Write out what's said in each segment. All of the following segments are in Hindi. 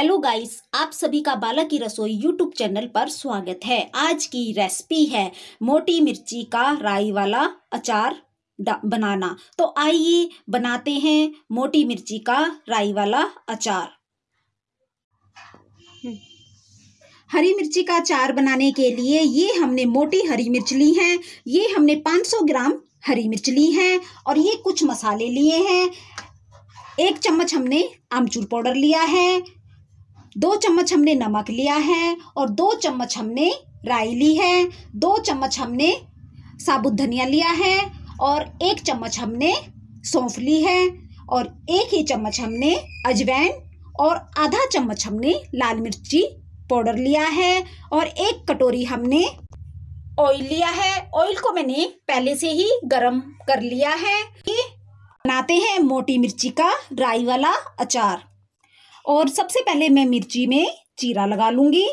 हेलो गाइस आप सभी का बाला की रसोई यूट्यूब चैनल पर स्वागत है। आज की रेसिपी है मोटी मिर्ची का राई वाला अचार बनाना। तो आइए बनाते हैं मोटी मिर्ची का राई वाला अचार। हरी मिर्ची का अचार बनाने के लिए ये हमने मोटी हरी मिर्च ली है, ये हमने 500 ग्राम हरी मिर्च ली है और ये कुछ मसाले लिए हैं। एक चम्मच हमने आमचूर पाउडर लिया है दो चम्मच हमने नमक लिया है और दो चम्मच हमने राई ली है। दो चम्मच हमने साबुत धनिया लिया है और एक चम्मच हमने सौंफ ली है और एक ही चम्मच हमने अजवैन और आधा चम्मच हमने लाल मिर्ची पाउडर लिया है और एक कटोरी हमने ऑयल लिया है। ऑयल को मैंने पहले से ही गरम कर लिया है। बनाते हैं मोटी मिर्ची का राई वाला अचार। और सबसे पहले मैं मिर्ची में चीरा लगा लूँगी।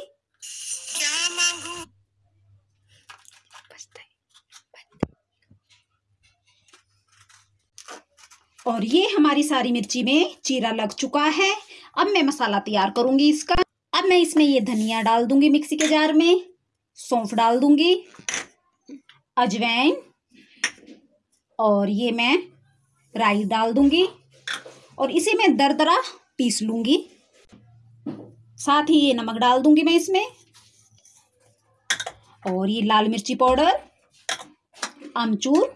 और ये हमारी सारी मिर्ची में चीरा लग चुका है। अब मैं मसाला तैयार करूँगी इसका। अब मैं इसमें ये धनिया डाल दूँगी मिक्सी के जार में। सौंफ डाल दूँगी। अजवैन। और ये मैं राई डाल दूँगी। और इसे मैं दरदरा पीस लूँगी। साथ ही ये नमक डाल दूँगी मैं इसमें। और ये लाल मिर्ची पाउडर, आमचूर,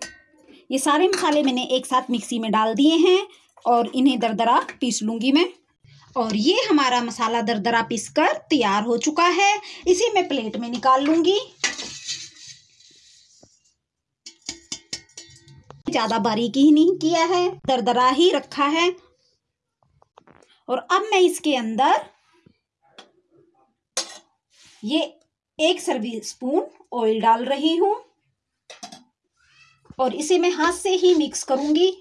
ये सारे मसाले मैंने एक साथ मिक्सी में डाल दिए हैं और इन्हें दरदरा पीस लूँगी मैं। और ये हमारा मसाला दरदरा पीसकर तैयार हो चुका है। इसे मैं प्लेट में निकाल लूँगी। ज़्यादा बारीकी ही नहीं किया है, दरदरा ही रखा है। और अब मैं इसके अंदर ये एक सर्विस स्पून ऑयल डाल रही हूँ और इसे मैं हाथ से ही मिक्स करूँगी।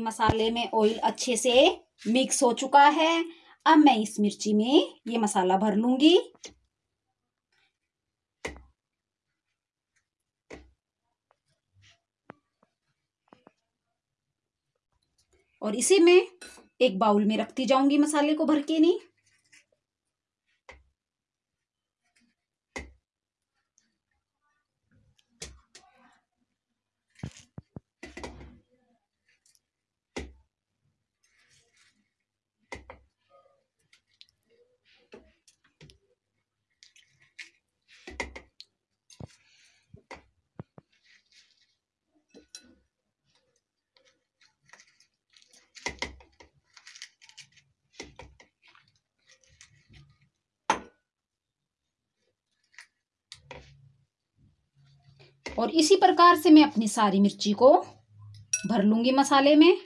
मसाले में ऑयल अच्छे से मिक्स हो चुका है। अब मैं इस मिर्ची में ये मसाला भर लूँगी। और इसे मैं एक बाउल में रखती जाऊँगी मसाले को भर के नहीं। और इसी प्रकार से मैं अपनी सारी मिर्ची को भर लूँगी मसाले में।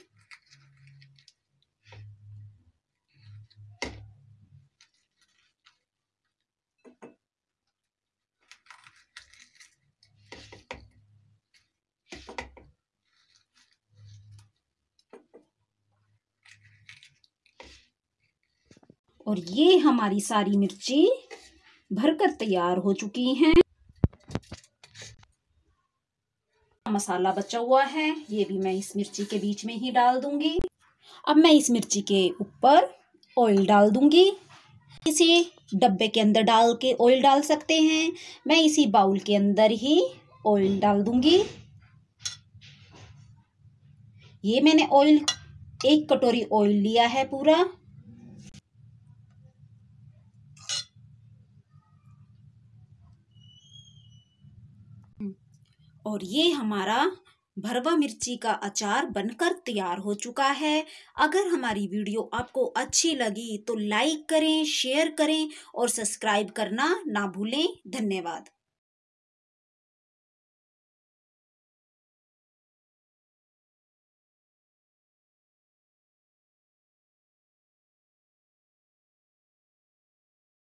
और ये हमारी सारी मिर्ची भरकर तैयार हो चुकी हैं। मसाला बचा हुआ है, ये भी मैं इस मिर्ची के बीच में ही डाल दूँगी। अब मैं इस मिर्ची के ऊपर ऑयल डाल दूँगी। इसे डब्बे के अंदर डाल के ऑयल डाल सकते हैं। मैं इसी बाउल के अंदर ही ऑयल डाल दूँगी। ये मैंने ऑयल एक कटोरी ऑयल लिया है पूरा। और ये हमारा भरवा मिर्ची का अचार बनकर तैयार हो चुका है। अगर हमारी वीडियो आपको अच्छी लगी तो लाइक करें, शेयर करें और सब्सक्राइब करना ना भूलें। धन्यवाद।